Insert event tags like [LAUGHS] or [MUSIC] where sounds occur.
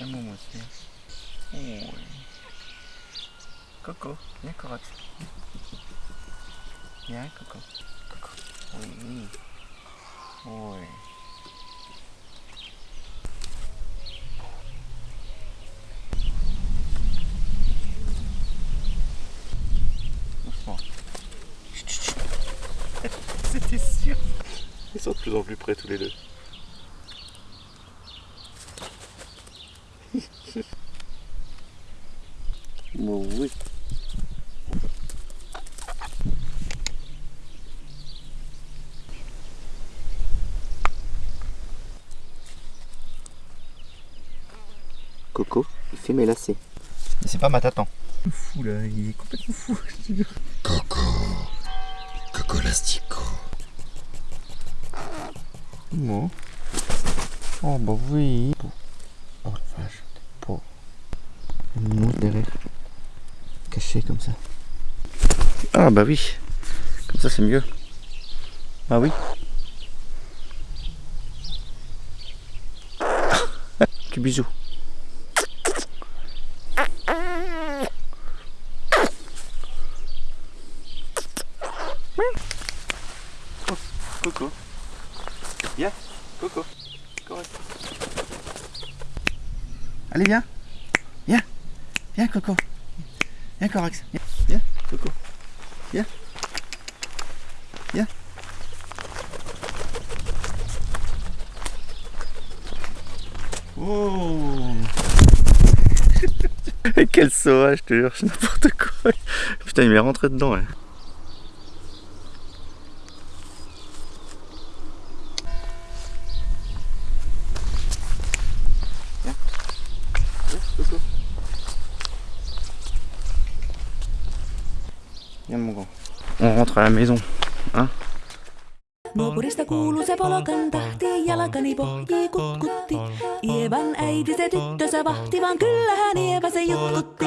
Viens. Oh. Coco, viens Corotte. Viens Coco. Coco. Oui. Oui. Chut. C'était sûr. Ils sont de plus en plus près tous les deux. Bon, oui. Coco, il fait mes lacets. Mais c'est pas ma tatan. Fou là, il est complètement fou. [LAUGHS] Coco. Coco Lastico. Bon. Oh bah oui. Caché comme ça. Ah bah oui. Comme ça c'est mieux. Ah oui. Tu bisous. Coco. Viens, Coco. Correct. Allez, viens. Viens. Viens, Coco. Viens, Corax. Viens, viens, Coco. Viens. Viens. Oh [LAUGHS] Quel sauvage, je te jure, c'est n'importe quoi. Putain, il m'est rentré dedans. hein. Viens, Coco. Viens, mon grand. On rentre à la maison. Hein Nuopurista kuuluu se polokan tahti, jalkani pohjii kutkutti. Ievan äiti se tyttönsä vahti, vaan kyllähän Ieva se jutkutti.